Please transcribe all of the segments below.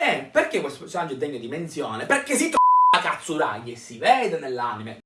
E perché questo personaggio è degno di menzione? Perché si trova Katsuragi e si vede nell'anime.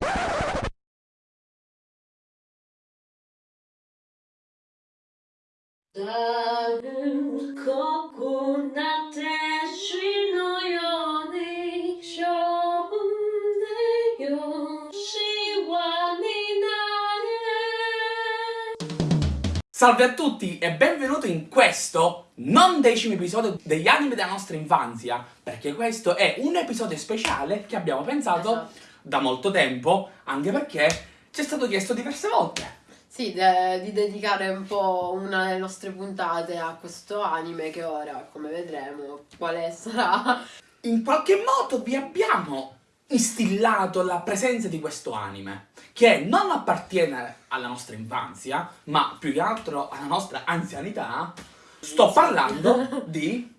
Salve a tutti e benvenuti in questo non decimo episodio degli anime della nostra infanzia, perché questo è un episodio speciale che abbiamo pensato Esatto. da molto tempo, anche perché ci è stato chiesto diverse volte. Sì, de- di dedicare un po' una delle nostre puntate a questo anime che ora, come vedremo, quale sarà. In qualche modo vi abbiamo instillato la presenza di questo anime, che non appartiene alla nostra infanzia, ma più che altro alla nostra anzianità. Sto parlando di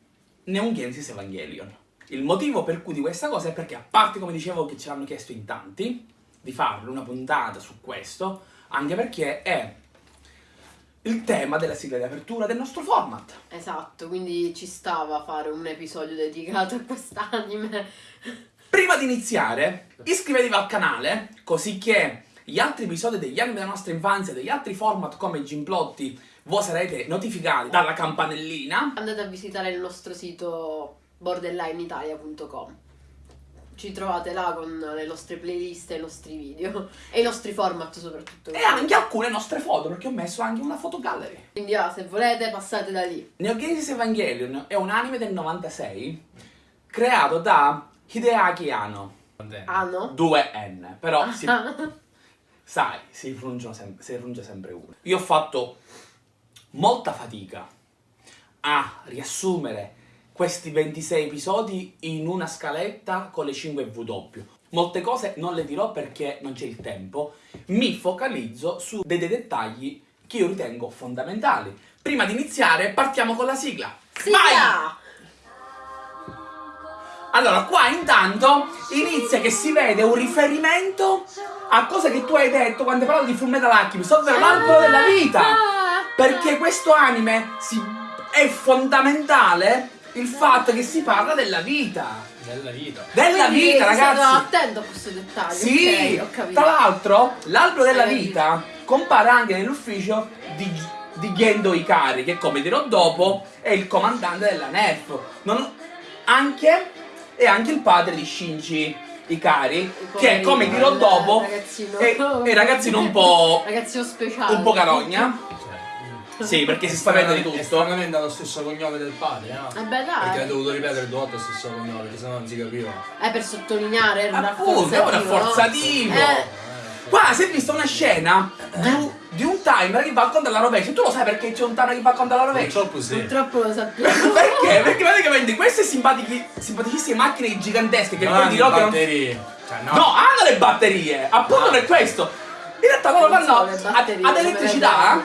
Neon Genesis Evangelion. Il motivo per cui di questa cosa è perché, a parte come dicevo che ce l'hanno chiesto in tanti, di farlo una puntata su questo, anche perché è il tema della sigla di apertura del nostro format. Esatto, quindi ci stava a fare un episodio dedicato a quest'anime. Prima di iniziare, iscrivetevi al canale, così che gli altri episodi degli anime della nostra infanzia, degli altri format come Gimplotti, voi sarete notificati dalla campanellina. Andate a visitare il nostro sito borderlineitalia.com. Ci trovate là con le nostre playlist e i nostri video e i nostri format soprattutto. E anche alcune nostre foto, perché ho messo anche una fotogallery. Quindi ah, se volete passate da lì. Neo Genesis Evangelion è un anime del 96 creato da Hideaki Anno. Ah no? 2N, però si, sai, si pronunciano sem- si pronuncia sempre uno. Io ho fatto molta fatica a riassumere questi 26 episodi in una scaletta con le 5 W. Molte cose non le dirò perché non c'è il tempo, mi focalizzo su dei, dei dettagli che io ritengo fondamentali. Prima di iniziare partiamo con la sigla. Vai! Allora, qua intanto inizia che si vede un riferimento a cose che tu hai detto quando hai parlato di Fullmetal Alchemist, ovvero l'albero della vita. Ah! Perché questo anime si- è fondamentale il fatto che si parla della vita. Della vita. Della Quindi vita, ragazzi. attento a questo dettaglio. Sì, ok, ho capito. tra l'altro l'albero della vita compare anche nell'ufficio di, di Gendo Ikari, che come dirò dopo è il comandante della NEF. Non- anche, è anche il padre di Shinji Ikari, che poverino, come dirò il dopo ragazzino. è, è ragazzino un po', Ragazzino speciale. un po' carogna. Sì, perché si spaventa di È tutto. stranamente ha lo stesso cognome del padre, no? Eh beh Perché ha dai. dovuto ripetere due volte lo stesso cognome, perché sennò non si capiva. Eh, per sottolineare, era un Appunto, è un rafforzativo. rafforzativo. no? Eh, Qua si è vista una scena di, un- di un timer che va contro la rovescia. Tu lo sai perché c'è un timer che va contro la rovescia? Purtroppo sì. Purtroppo lo sappiamo. Perché? Perché praticamente queste simpaticissime macchine gigantesche che Non poi hanno dirò che non... batterie. Cioè, no. No, hanno le batterie! Appunto Ah. per questo! In realtà loro vanno ad, batterie, ad come elettricità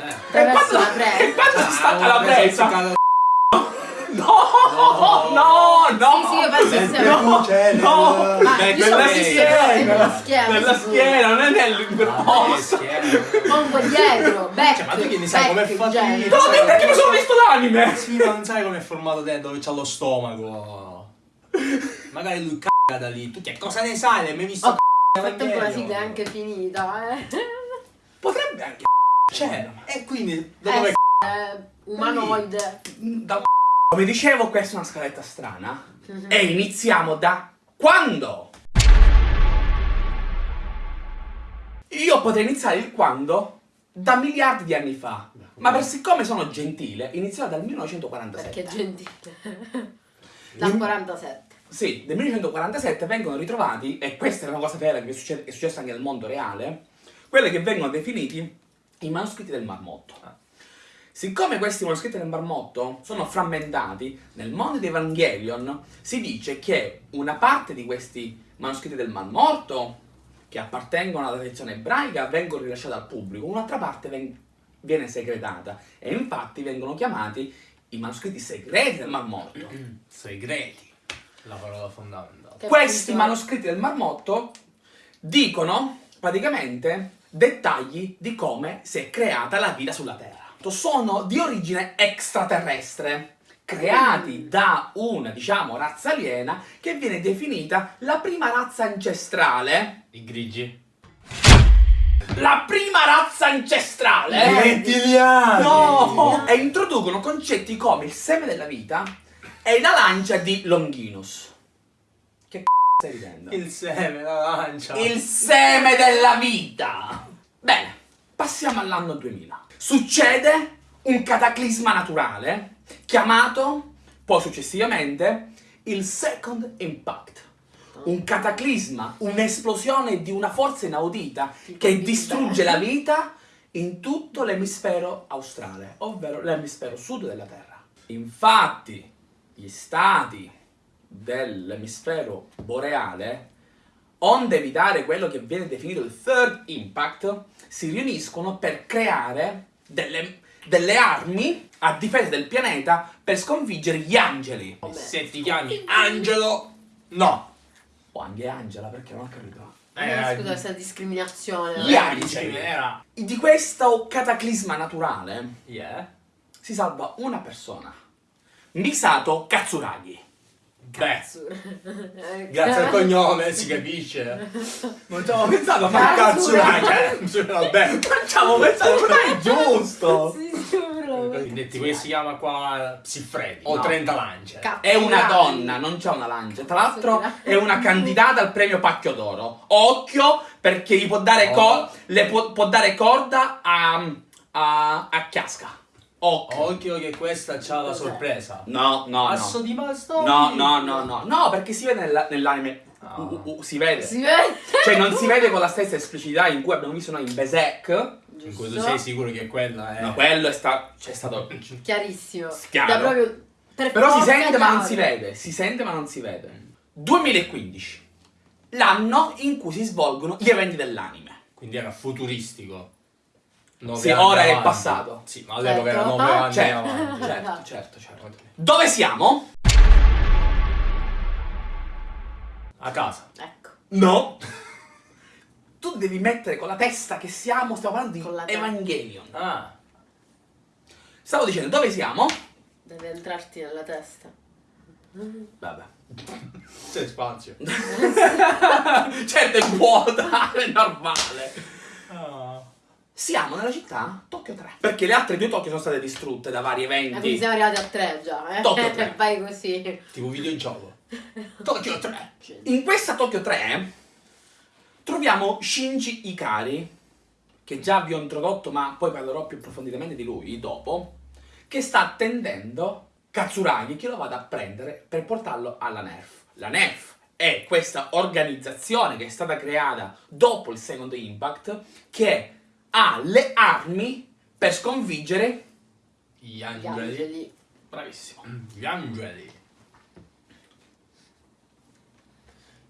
Eh. e quando, e quando si stacca Ah, la una presa presa... azzeccata- No! No! No! Sì, sì, io penso che sia- No! Cioè, No! Ma Beh, io nella so che sia schiena. nella schiena. Nella schiena, non è nel Ah, perposto! schiena. O un po' dietro, back. Cioè, ma tu che ne sai com'è fatto? No, perché mi sono visto l'anime! Sì, ma non sai com'è formato dentro, dove c'ha lo stomaco. Magari lui c***a da lì. Tu che cosa ne sai? Non hai mai visto Oh, c***a Nel frattempo la sigla è anche finita, eh. Potrebbe anche... Cioè, e quindi, da Eh, dove eh, umanoide. Da... Come dicevo, questa è una scaletta strana. Mhm. E iniziamo da quando? Io potrei iniziare il quando da miliardi di anni fa. Ma per siccome sono gentile, inizierò dal 1947. Perché gentile. Dal 47. Sì, nel 1947 vengono ritrovati, e questa è una cosa vera che è succe- è successa anche nel mondo reale, quelle che vengono definiti i manoscritti del marmotto. Siccome questi manoscritti del marmotto sono frammentati, nel mondo di Evangelion si dice che una parte di questi manoscritti del Mar Morto, che appartengono alla tradizione ebraica, vengono rilasciati al pubblico, un'altra parte viene segretata e infatti vengono chiamati i manoscritti segreti del Mar Morto. Segreti. La parola fondamentale. Che Questi manoscritti del Marmotto dicono praticamente dettagli di come si è creata la vita sulla Terra. Sono di origine extraterrestre creati da una, diciamo, razza aliena che viene definita la prima razza ancestrale. I grigi. La prima razza ancestrale! I rettiliani! No! E introducono concetti come il seme della vita e la lancia di Longinus. Che c***o stai ridendo? Il seme, la lancia. Il seme della vita! Bene, passiamo all'anno 2000. Succede un cataclisma naturale chiamato, poi successivamente, il Second Impact. Un cataclisma, un'esplosione di una forza inaudita che distrugge la vita in tutto l'emisfero australe, ovvero l'emisfero sud della Terra. Infatti, gli stati dell'emisfero boreale, onde evitare quello che viene definito il third impact, si riuniscono per creare delle, delle armi a difesa del pianeta per sconfiggere gli angeli. Se ti chiami Angelo, no. O anche Angela, perché non ho capito. Eh, scusa, questa discriminazione. Gli angeli. Di questo cataclisma naturale Yeah. si salva una persona. Misato Katsuragi. Beh, Eh, grazie al cognome si capisce. Non ci avevo pensato, ma ma cazzo, cazzo Cioè, vabbè. Non ci avevo pensato, ma è giusto! Detti come si chiama qua Siffredi. No. Ho 30 lance. È una donna, non c'è una lancia. Tra l'altro è una candidata al premio Pacchio d'Oro. Occhio perché gli può dare, co- le può, può dare corda a, a, a Chiasca. Occhio. Occhio che questa c'ha la sorpresa. No, no, Asso no. di bastonì. No, no, no, no. No, perché si vede nella- nell'anime. Ah. Uh, uh, uh, si vede. Si vede? Cioè non si vede con la stessa esplicitità in cui abbiamo visto noi in Berserk. In cui tu sei sicuro che quella è. No, quello è sta- c'è stato Chiarissimo. Chiaro. Proprio per Però si sente ma non chiaro. si vede, si sente ma non si vede. 2015, l'anno in cui si svolgono gli eventi dell'anime. Quindi era futuristico. Nove Sì, anni ora è avanti. passato. Sì, ma all'epoca era Certo. 9 anni Certo, avanti. certo, certo, certo. Dove siamo? A casa. Ecco. No. Tu devi mettere con la testa che siamo, stiamo parlando di. Evangelion. Ah. Stavo dicendo dove siamo? Deve entrarti nella testa. Vabbè. C'è spazio. certo è vuota, è normale. Ah. Siamo nella città Tokyo 3. Perché le altre due Tokyo sono state distrutte da vari Eh, quindi eventi. siamo arrivati a tre già, eh? Tokyo tre. Vai così. Tipo videogioco. Tokyo 3. In questa Tokyo 3 troviamo Shinji Ikari, che già vi ho introdotto, ma poi parlerò più approfonditamente di lui dopo, che sta attendendo Katsuragi che lo vada a prendere per portarlo alla NERF. La NERF è questa organizzazione che è stata creata dopo il Second Impact che ha le armi per sconfiggere... Gli Gli angeli. angeli. Bravissimo. Gli angeli.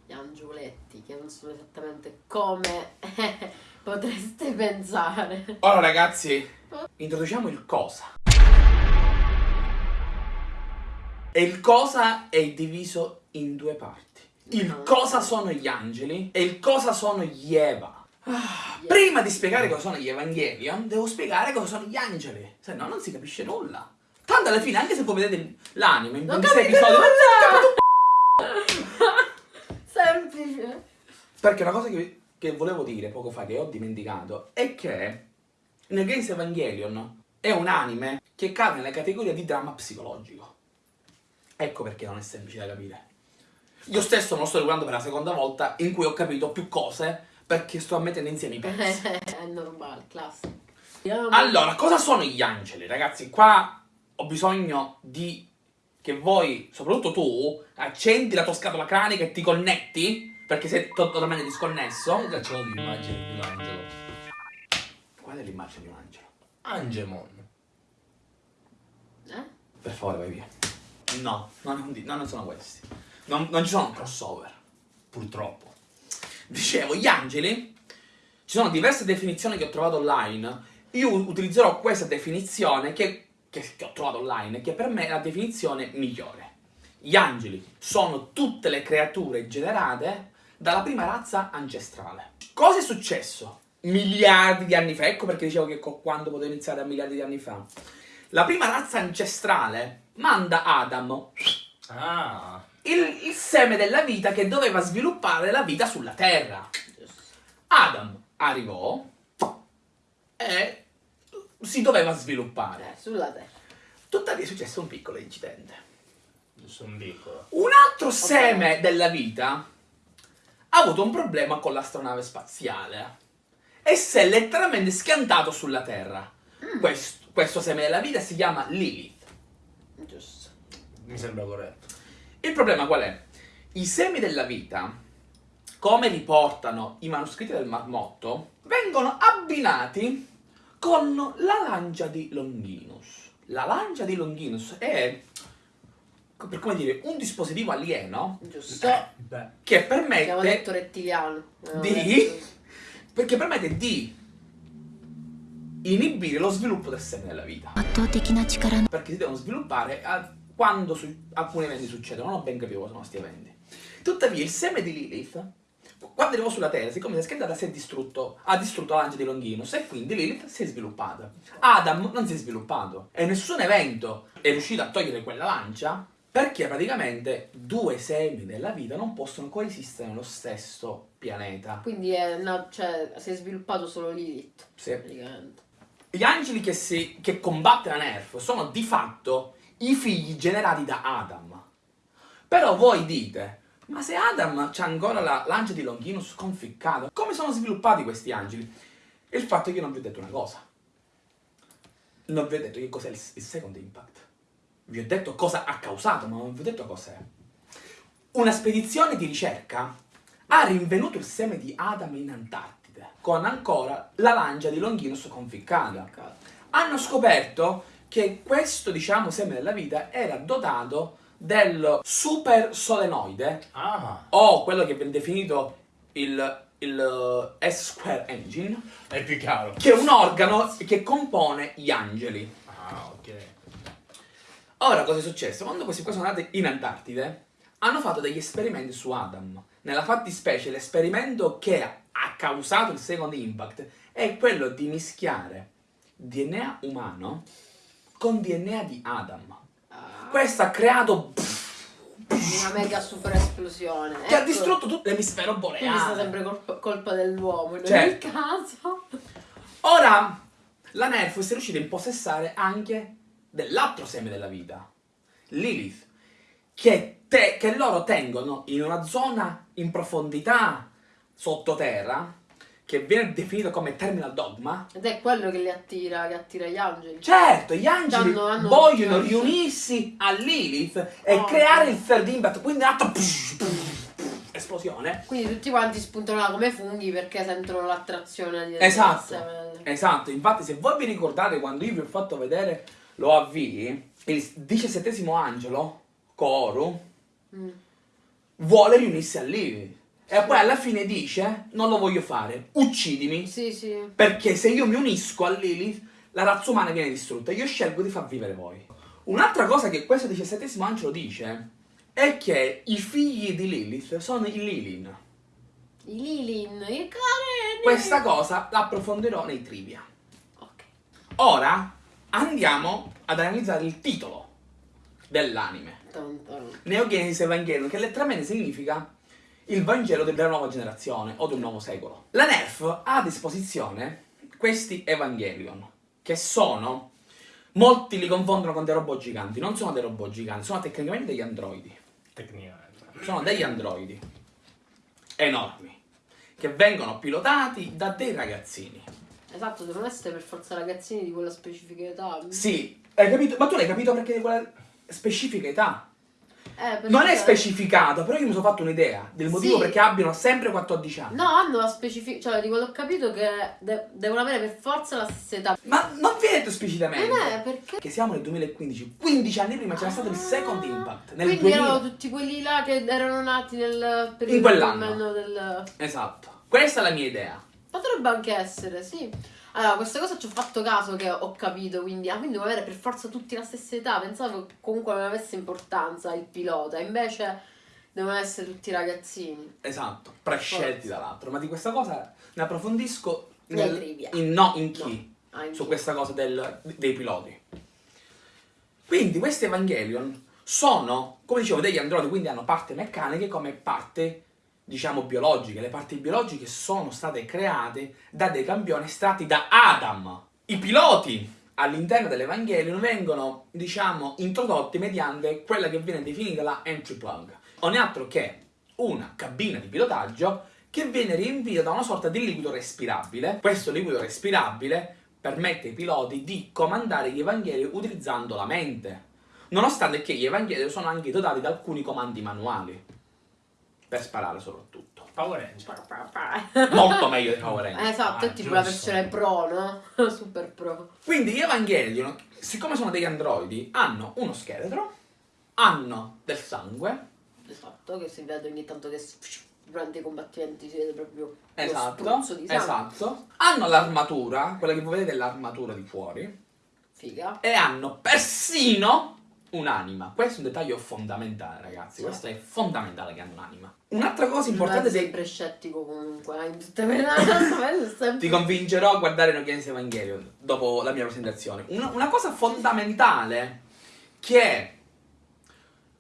Gli angioletti, che non sono esattamente come potreste pensare. Ora ragazzi, introduciamo il cosa. E il cosa è diviso in due parti. Il cosa sono gli angeli e il cosa sono gli Eva. Ah, Prima di spiegare cosa sono gli Evangelion, devo spiegare cosa sono gli angeli. Se no non si capisce nulla. Tanto alla fine, anche se voi vedete l'anime in Non 26 capite episodi, non si capisce Semplice. Perché una cosa che, che volevo dire poco fa, che ho dimenticato, è che nel Games Evangelion è un anime che cade nella categoria di dramma psicologico. Ecco perché non è semplice da capire. Io stesso me lo sto riguardando per la seconda volta in cui ho capito più cose perché sto mettendo insieme i pezzi. È normale, classico. Allora, cosa sono gli angeli? Ragazzi, qua ho bisogno di che voi, soprattutto tu, accendi la tua scatola cranica e ti connetti, perché sei to- totalmente disconnesso. Io già ce l'ho l'immagine di un angelo. Qual è l'immagine di un angelo? Angemon. Eh? Per favore, vai via. No, non, no, non sono questi. Non, non ci sono crossover. Purtroppo. Dicevo, gli angeli, ci sono diverse definizioni che ho trovato online. Io utilizzerò questa definizione che, che- che ho trovato online, che per me è la definizione migliore. Gli angeli sono tutte le creature generate dalla prima razza ancestrale. Cosa è successo? Miliardi di anni fa, ecco perché dicevo che quando potevo iniziare a miliardi di anni fa. La prima razza ancestrale manda Adam, Ah. Il, il seme della vita che doveva sviluppare la vita sulla Terra. Giusto. Adam arrivò e si doveva sviluppare. Eh, sulla terra. Tuttavia è successo un piccolo incidente. Giusto un piccolo. Un altro seme della vita ha avuto un problema con l'astronave spaziale e si è letteralmente schiantato sulla Terra. Questo, questo seme della vita si chiama Lilith. Giusto. Mi sembra corretto. Il problema qual è? I semi della vita, come riportano i manoscritti del marmotto, vengono abbinati con la lancia di Longinus. La lancia di Longinus è, per come dire, un dispositivo alieno Giusto. Eh, che permette... Abbiamo detto rettiliano. Di... Perché permette di inibire lo sviluppo del seme della vita. Perché si devono sviluppare quando alcuni eventi succedono. Non ho ben capito cosa sono questi eventi. Tuttavia, il seme di Lilith, quando arrivò sulla Terra, siccome si è scaldata, si è distrutto, ha distrutto la lancia di Longinus e quindi Lilith si è sviluppata. Adam non si è sviluppato e nessun evento è riuscito a togliere quella lancia perché praticamente due semi della vita non possono coesistere nello stesso pianeta. Quindi è una- cioè, si è sviluppato solo Lilith. Sì. Praticamente. Gli angeli che, si, che combatte la Nerf sono di fatto i figli generati da Adam. Però voi dite, ma se Adam c'ha ancora la lancia di Longinus conficcata, come sono sviluppati questi angeli? Il fatto è che io non vi ho detto una cosa. Non vi ho detto che cos'è il, il second impact. Vi ho detto cosa ha causato, ma non vi ho detto cos'è. Una spedizione di ricerca ha rinvenuto il seme di Adam in Antartide, con ancora la lancia di Longinus conficcata. Hanno scoperto che questo, diciamo, seme della vita era dotato del super solenoide, Ah. o quello che viene definito il, il eh, S-Square Engine, È più chiaro. che è un organo che compone gli angeli. Ah, ok. Ora, cosa è successo? Quando questi qua sono andati in Antartide, hanno fatto degli esperimenti su Adam. Nella fattispecie, l'esperimento che ha causato il second impact è quello di mischiare DNA umano con DNA di Adam. Ah, Questo ha creato... una mega super esplosione. che ha Ecco. distrutto tutto l'emisfero Quindi è stata boreale. sempre colpa, colpa dell'uomo in Cioè- ogni caso. Ora, la Nerf si è riuscita a impossessare anche dell'altro seme della vita, Lilith, che, te- che loro tengono in una zona in profondità sottoterra, che viene definito come Terminal Dogma. Ed è quello che li attira, che attira gli angeli. Certo, gli angeli Hanno- hanno- vogliono riunirsi a Lilith e Oh. creare il third impact, quindi un atto esplosione. Quindi tutti quanti spuntano là come funghi perché sentono l'attrazione di Esatto. Esatto, infatti se voi vi ricordate quando io vi ho fatto vedere l'OAV, il diciassettesimo angelo, Koru, Mm. vuole riunirsi a Lilith. E poi alla fine dice, non lo voglio fare, uccidimi, Sì, sì. perché se io mi unisco a Lilith, la razza umana viene distrutta. Io scelgo di far vivere voi. Un'altra cosa che questo diciassettesimo angelo dice è che i figli di Lilith sono i Lilin. I Lilin, i careni. Questa cosa la approfondirò nei trivia. Ok. Ora andiamo ad analizzare il titolo dell'anime. Neogenesis Evangelion, che letteralmente significa il Vangelo della nuova generazione o del nuovo secolo. La NERF ha a disposizione questi Evangelion, che sono... Molti li confondono con dei robot giganti, non sono dei robot giganti, sono tecnicamente degli androidi. Tecnicamente. Sono degli androidi enormi, che vengono pilotati da dei ragazzini. Esatto, devono essere per forza ragazzini di quella specifica età. Sì, hai capito? Ma tu l'hai capito perché di quella specifica età? Eh, Non è specificato, però io mi sono fatto un'idea del motivo Sì. perché abbiano sempre 14 anni. No, hanno la specifica. Cioè, di quello che ho capito che de- devono avere per forza la stessa età. Ma non viene detto esplicitamente. È perché. Che siamo nel 2015, 15 anni prima c'era stato il second impact. Nel Quindi 2000. erano tutti quelli là che erano nati nel periodo In quell'anno. del. Esatto. Questa è la mia idea. Potrebbe anche essere, sì. Allora, questa cosa ci ho fatto caso che ho capito, quindi, ah, quindi devono avere per forza tutti la stessa età. Pensavo che comunque non avesse importanza il pilota, invece devono essere tutti ragazzini. Esatto, prescelti Forza. dall'altro. Ma di questa cosa ne approfondisco nel- in no in chi. Ah, in su chi. questa cosa del- dei piloti. Quindi questi Evangelion sono, come dicevo, degli androidi, quindi hanno parte meccaniche come parte, diciamo, biologiche. Le parti biologiche sono state create da dei campioni estratti da Adam. I piloti all'interno dell'Evangelion vengono, diciamo, introdotti mediante quella che viene definita la entry plug. Non è altro che una cabina di pilotaggio che viene riempita da una sorta di liquido respirabile. Questo liquido respirabile permette ai piloti di comandare gli Evangeli utilizzando la mente, nonostante che gli Evangeli sono anche dotati da alcuni comandi manuali, per sparare soprattutto. Power Ranger. Molto meglio dei Power Rangers. Eh, esatto, Ah, è tipo la giusto. versione pro, no? Super pro. Quindi gli Evangelion, siccome sono degli androidi, hanno uno scheletro, hanno del sangue, Esatto, che si vede ogni tanto che durante i combattimenti si vede proprio esatto, di sangue. esatto, hanno l'armatura, quella che voi vedete è l'armatura di fuori, Figa. e hanno persino un'anima. Questo è un dettaglio fondamentale, ragazzi. Questo è fondamentale che hanno un'anima. Un'altra cosa importante è dei... sempre scettico comunque, in tutte quelle è sempre... Ti convincerò a guardare No Games Evangelion dopo la mia presentazione. Una, una cosa fondamentale che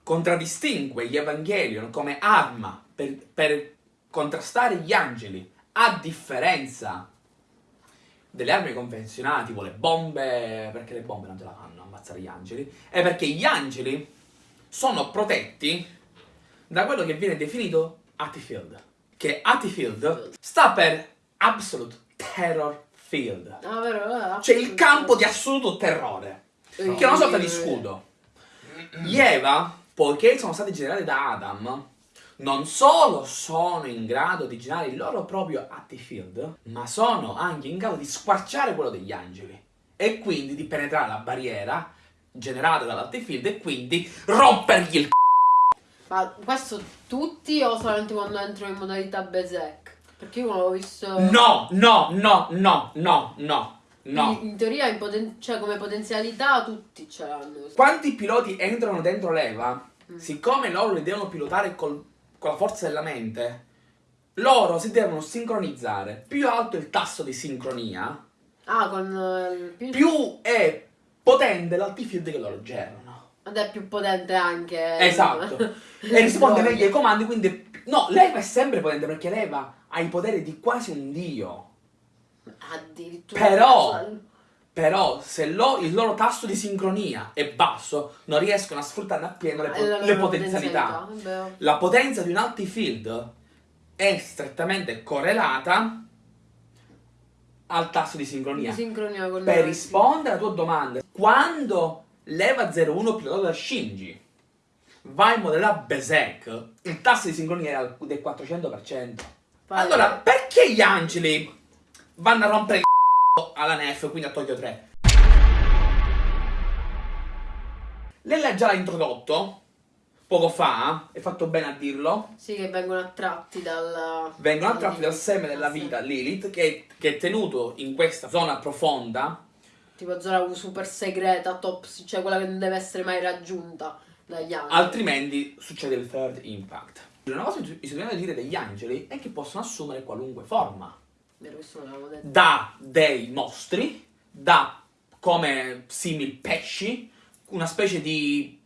contraddistingue gli Evangelion come arma per, per contrastare gli angeli, a differenza delle armi convenzionali, tipo le bombe, perché le bombe non ce la fanno ammazzare gli angeli, è perché gli angeli sono protetti da quello che viene definito Attifield, che Attifield sta per Absolute Terror Field, Ah, vero? eh, cioè il campo di assoluto terrore, che è una sorta di scudo. Gli Eva, poiché sono stati generati da Adam, non solo sono in grado di generare il loro proprio Attifield, ma sono anche in grado di squarciare quello degli angeli e quindi di penetrare la barriera generata dall'Attifield e quindi rompergli il c***o. Ma questo tutti o solamente quando entrano in modalità Berserk? Perché io non l'ho visto... No, no, no, no, no, no, no. In, in teoria, in poten- cioè, come potenzialità, tutti ce l'hanno. Quanti piloti entrano dentro l'Eva, Mm. siccome loro li devono pilotare col- con la forza della mente, loro si devono sincronizzare. Più alto è il tasso di sincronia, Ah, con eh, il più... più è potente l'altifield che loro generano. Ed è più potente anche... Esatto. e risponde meglio ai comandi, quindi... No, l'Eva è sempre potente perché l'Eva ha i poteri di quasi un dio. Addirittura... Però- Però se lo- il loro tasso di sincronia è basso, non riescono a sfruttare appieno le, po- la le potenzialità. Vabbè. La potenza di un Altifield è strettamente correlata al tasso di sincronia. Di sincronia Per rispondere alla tua domanda, quando l'Eva 01 pilotato da Shinji va in modalità Berserk, il tasso di sincronia era del 400%. Vai. Allora, perché gli angeli vanno a rompere il c***o alla NEF, quindi a Tokyo 3? Lei già l'ha introdotto poco fa, è fatto bene a dirlo. Sì, che vengono attratti dal... Vengono attratti dal seme della vita Lilith, che, che è tenuto in questa zona profonda. Tipo zona super segreta, top, cioè quella che non deve essere mai raggiunta dagli altri. Altrimenti succede il third impact. Una cosa che bisogna dire degli angeli è che possono assumere qualunque forma. Da dei mostri, da come simili pesci, una specie di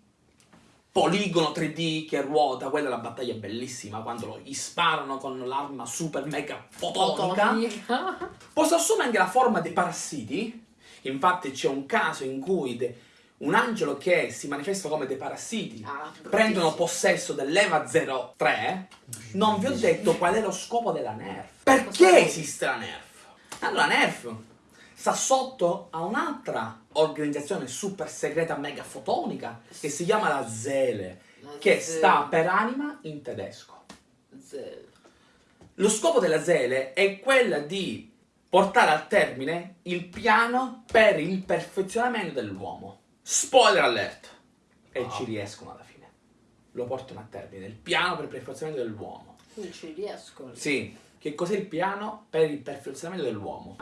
poligono 3D che ruota, quella è la battaglia bellissima, quando lo- gli sparano con l'arma super mega fotonica. Fotonica. Posso assumere anche la forma dei parassiti. Infatti c'è un caso in cui un angelo che si manifesta come dei parassiti Ah, prendono possesso dell'Eva 03. Non vi ho detto qual è lo scopo della NERF. Perché esiste la NERF? Allora, la NERF sta sotto a un'altra organizzazione super segreta mega fotonica che si chiama la ZELE, La che Zele. sta per anima in tedesco. Zero. Lo scopo della Zele è quella di portare a termine il piano per il perfezionamento dell'uomo. Spoiler alert! E ci riescono alla fine. Lo portano a termine, il piano per il perfezionamento dell'uomo. Ci riesco. Sì, che cos'è il piano per il perfezionamento dell'uomo?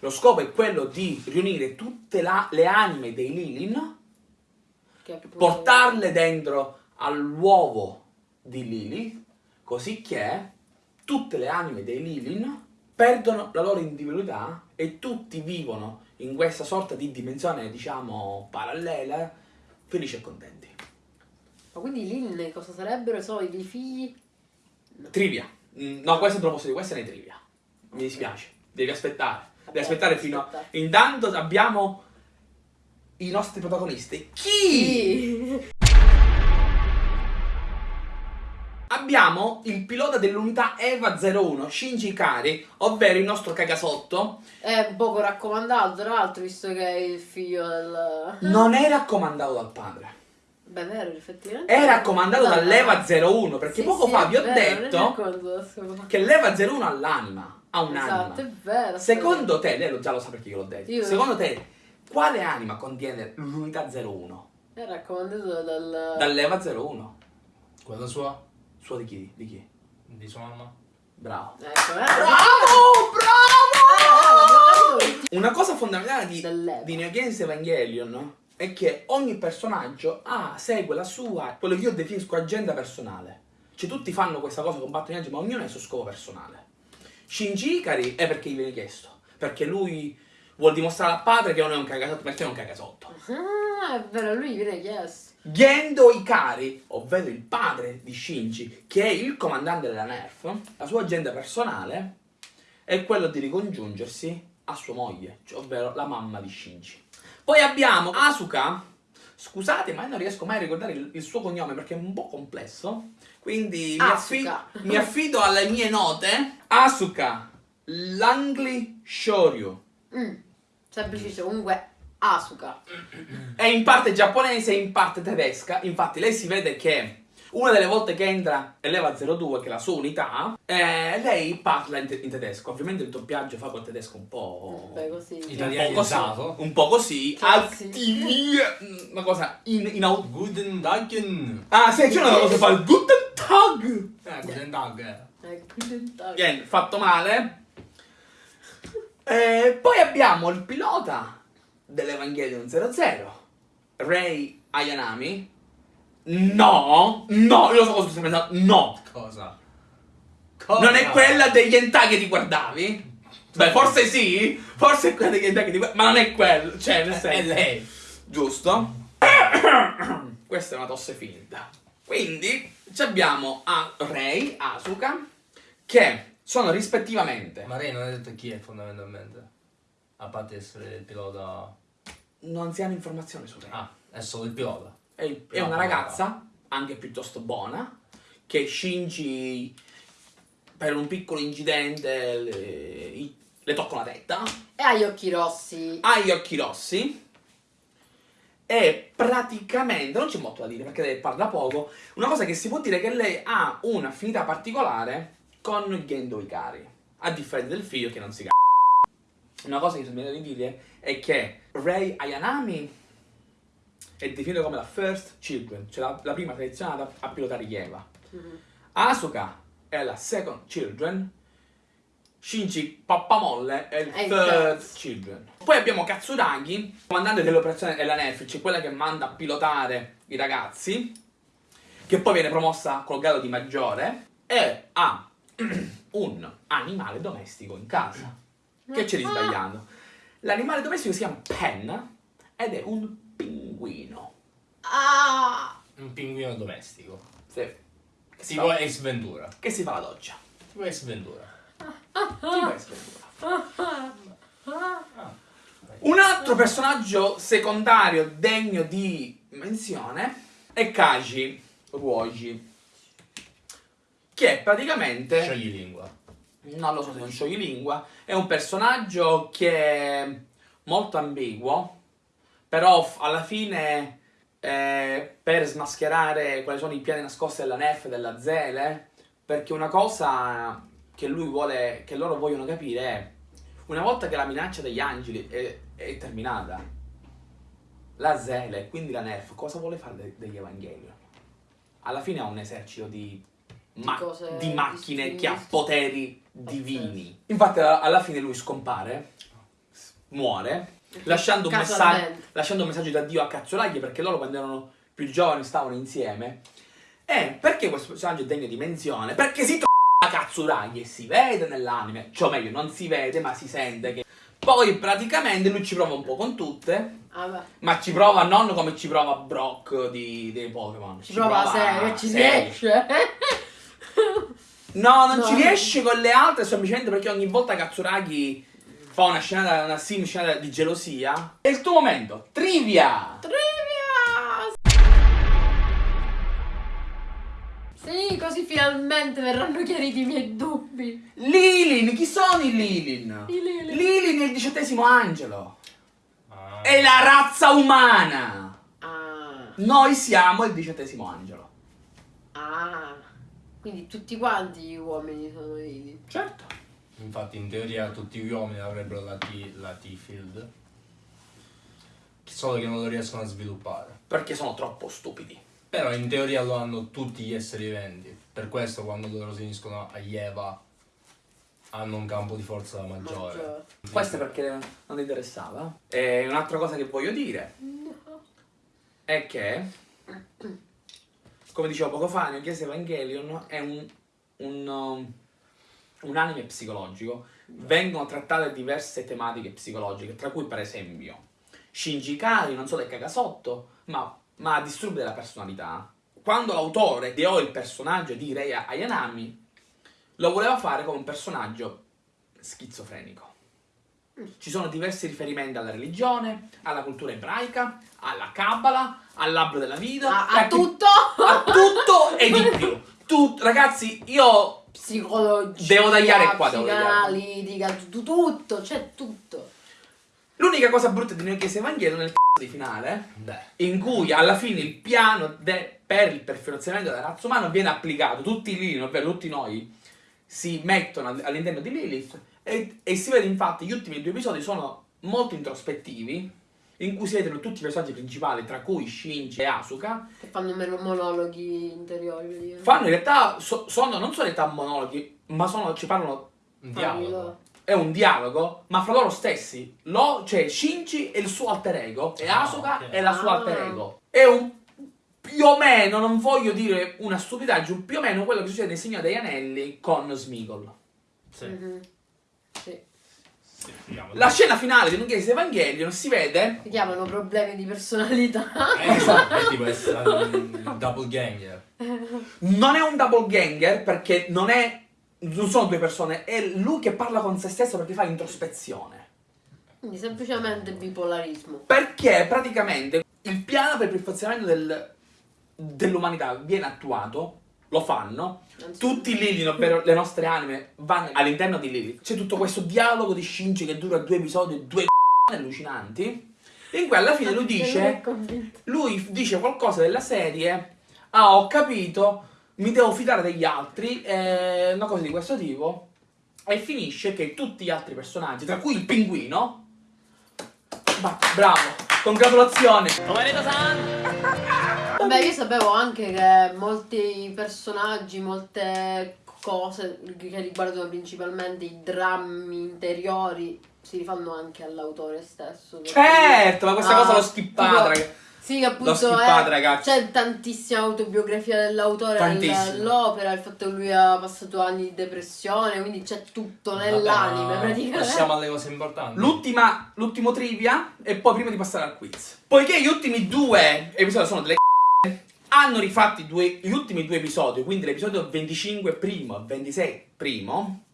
Lo scopo è quello di riunire tutte la- le anime dei Lilin, portarle dentro all'uovo di Lilith, così che tutte le anime dei Lilin perdono la loro individualità e tutti vivono in questa sorta di dimensione, diciamo, parallela felici e contenti. Ma quindi i Lin cosa sarebbero? Sono i figli? Trivia. Mm, No, questo te lo posso dire, questa è una trivia. Mi dispiace. Devi aspettare. Devi aspettare fino a... Intanto abbiamo i nostri protagonisti. Chi? Abbiamo il pilota dell'unità EVA 01, Shinji Ikari, ovvero il nostro cagasotto. È un poco raccomandato, tra l'altro, visto che è il figlio del... Non è raccomandato dal padre. Beh, vero, effettivamente. È raccomandato dall'EVA 01, perché Sì, poco sì, fa vi ho vero, detto che l'EVA 01 ha l'anima, ha un'anima. Esatto, è vero. Secondo te, lei lo già lo sa perché io l'ho detto. Io- Secondo te, quale anima contiene l'unità 01? È raccomandato dal... Dall'EVA 01. Quella sua? Sua di chi? Di chi? Di sua mamma? Bravo. Ecco, eh. Bravo, bravo! Ah, Una cosa fondamentale di, di Neo Genesis Evangelion è che ogni personaggio ha, segue la sua, quello che io definisco agenda personale. Cioè tutti fanno questa cosa, combattono i viaggi, ma ognuno ha il suo scopo personale. Shinji Ikari è perché gli viene chiesto. Perché lui vuol dimostrare al padre che non è un cagasotto, perché è un cagasotto. Ah, è vero, lui viene chiesto. Gendo Ikari, ovvero il padre di Shinji, che è il comandante della NERF, la sua agenda personale è quello di ricongiungersi a sua moglie, cioè, ovvero la mamma di Shinji. Poi abbiamo Asuka, scusate ma io non riesco mai a ricordare il, il suo cognome perché è un po' complesso, quindi mi, affi- Asuka. mi affido alle mie note. Asuka Langley Shoryu. Mm. Semplice, comunque Asuka. È in parte giapponese e in parte tedesca. Infatti, lei si vede che una delle volte che entra e leva 02, che è la sua unità, eh, lei parla in, te- in tedesco. Ovviamente il doppiaggio fa quel tedesco un po'. Beh, così. un po' così, Italianizzato. un po' così, Cioè, attivi, una cosa in, in Guten Dagen. Ah, sì, c'è una cosa che fa il Guten Tag. Eh, Guten Tag. Eh, quindi- Viene fatto male. E poi abbiamo il pilota dell'Evangelion 00, Rei Ayanami. No, no, io lo so cosa stai pensando. No, Cosa? Cosa? non è quella degli hentai che ti guardavi? Beh, forse sì, forse è quella degli hentai che ti guardavi, ma non è quello, cioè nel È senso. lei. Giusto? Questa è una tosse finta. Quindi ci abbiamo a Rei, Asuka, che sono rispettivamente. Ma lei non ha detto chi è fondamentalmente. A parte essere il pilota. Non si hanno informazioni su Rei. Ah, è solo il pilota. È, è una ragazza, anche piuttosto buona, che Shinji, per un piccolo incidente, le, le tocca una tetta, E ha gli occhi rossi. ha gli occhi rossi e praticamente, non c'è molto da dire perché lei parla poco, una cosa che si può dire è che lei ha un'affinità particolare con Gendo Ikari, a differenza del figlio che non si c***a. Una cosa che mi viene di dire è che Rei Ayanami è definito come la first children, cioè la, la prima selezionata a pilotare gli Eva. Mhm. Asuka è la second children, Shinji Pappamolle è il il third terzo. children. Poi abbiamo Katsuragi, comandante dell'operazione della cioè quella che manda a pilotare i ragazzi, che poi viene promossa col grado di maggiore, e ha un animale domestico in casa. Che c'è di Ah. sbagliato? L'animale domestico si chiama Pen ed è un pinguino. Ah! Un pinguino domestico. Sì. Che si, Tipo fa, Ace Ventura. che si fa la doccia. Tipo Ace Ventura. Un altro personaggio secondario degno di menzione è Kaji Ruoji, che praticamente, Sciogli lingua. non lo so se è un scioglilingua, è un personaggio che è molto ambiguo, però alla fine eh, per smascherare quali sono i piani nascosti della NEF e della Zele, perché una cosa che lui vuole, che loro vogliono capire è una volta che la minaccia degli angeli è, è terminata, la Zele e quindi la NEF cosa vuole fare de- degli Evangelion? Alla fine ha un esercito di, ma- cose di macchine che ha poteri divini. Infatti alla fine lui scompare, muore, lasciando un, lasciando un messaggio d'addio a Cazzolagli perché loro quando erano più giovani stavano insieme. E perché questo personaggio è degno di menzione? Perché si Katsuragi e si vede nell'anime, cioè o meglio non si vede ma si sente che Poi praticamente lui ci prova un po' con tutte, Vabbè. ma ci prova non come ci prova Brock di- dei Pokémon. Ci prova serio, ci riesce. No, non No. ci riesce con le altre semplicemente perché ogni volta Katsuragi fa una scena, una sim scena di gelosia. È il tuo momento. Trivia! Trivia! Sì, così finalmente verranno chiariti i miei dubbi. Lilin, chi sono i Lilin? I Lilin. Lilin è il diciottesimo angelo. Ah. È la razza umana. Ah, Noi siamo il diciottesimo angelo. ah. Quindi tutti quanti gli uomini sono lì. Certo. Infatti in teoria tutti gli uomini avrebbero la T, la T-Field. Solo che non lo riescono a sviluppare. Perché sono troppo stupidi. Però in teoria lo hanno tutti gli esseri viventi. Per questo quando loro si uniscono a Eva hanno un campo di forza maggiore. Maggiore. Questo è perché non ti interessava. E un'altra cosa che voglio dire è che, come dicevo poco fa, nel Chiesa Evangelion è un, un, um, un anime psicologico. Vengono trattate diverse tematiche psicologiche, tra cui per esempio Shinji Ikari, non solo è cagasotto, ma, ma disturbi della personalità. Quando l'autore ideò il personaggio di Rei Ayanami, lo voleva fare come un personaggio schizofrenico. Ci sono diversi riferimenti alla religione, alla cultura ebraica, alla Kabbalah, all'albero della vita, A, a a, tutto? a tutto e di più. Tut- ragazzi, io Psicologia, Devo tagliare qua, devo psicanalitica, tutto, c'è tutto. l'unica cosa brutta di Noi Chiesa Evangelion è il c***o di finale, Beh, in cui alla fine il piano per il perfezionamento della razza umana viene applicato. Tutti lì, ovvero tutti noi, si mettono all- all'interno di Lilith e, e si vede infatti gli ultimi due episodi sono molto introspettivi, in cui si vedono tutti i personaggi principali, tra cui Shinji e Asuka, Che fanno meno monologhi interiori. fanno in realtà, so- sono, non sono in realtà monologhi, ma sono, ci parlano dialogo. È un dialogo, ma fra loro stessi. Lo, cioè, Shinji è il suo alter ego e Ah, Asuka ok. è la sua Ah. alter ego. È un più o meno, non voglio dire una stupidaggine, più o meno quello che succede nel Signore degli Anelli con Smigol. Sì. Mhm. Sì. La scena finale di Nunghese Evangelion si vede. Si chiamano problemi di personalità. Eh, esatto, è tipo essere un doppelganger. Non è un double ganger perché non è. Non sono due persone, è lui che parla con se stesso perché fa introspezione. Quindi semplicemente bipolarismo. Perché praticamente il piano per il perfezionamento del- dell'umanità viene attuato, lo fanno, tutti i Lilith, ovvero le nostre anime, vanno all'interno di Lilith. C'è tutto questo dialogo di Shinji che dura due episodi, due allucinanti, in cui alla fine lui dice, lui dice qualcosa della serie, ah ho capito, mi devo fidare degli altri, eh, una cosa di questo tipo, e finisce che tutti gli altri personaggi, tra cui il pinguino, va, bravo, congratulazioni. Vabbè, io sapevo anche che molti personaggi, molte cose che riguardano principalmente i drammi interiori si rifanno anche all'autore stesso. Certo, ma questa Ah, cosa l'ho skippata, tipo- ragazzi. Sì, che appunto L'ho skippata, è- ragazzi. c'è tantissima autobiografia dell'autore all'opera, il fatto che lui ha passato anni di depressione, quindi c'è tutto nell'anime Vabbè, praticamente. Passiamo alle cose importanti. L'ultima, l'ultimo trivia e poi prima di passare al quiz. Poiché gli ultimi due episodi sono delle c***e, hanno rifatti due- gli ultimi due episodi, quindi l'episodio 25 primo e 26 primo,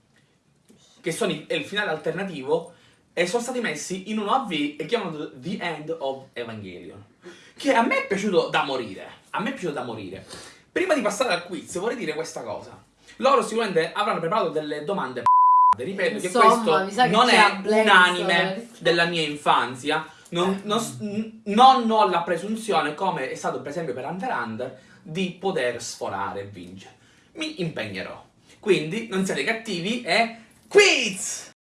che sono i- è il finale alternativo, e sono stati messi in un AV e chiamano The End of Evangelion. Che a me è piaciuto da morire. A me è piaciuto da morire. Prima di passare al quiz vorrei dire questa cosa. Loro sicuramente avranno preparato delle domande p***e. Ripeto Insomma, che questo non è un anime eh. della mia infanzia. Non, non s- n- non ho la presunzione, come è stato per esempio per Hunter x Hunter, di poter sforare e vincere. Mi impegnerò. Quindi non siate cattivi e quiz!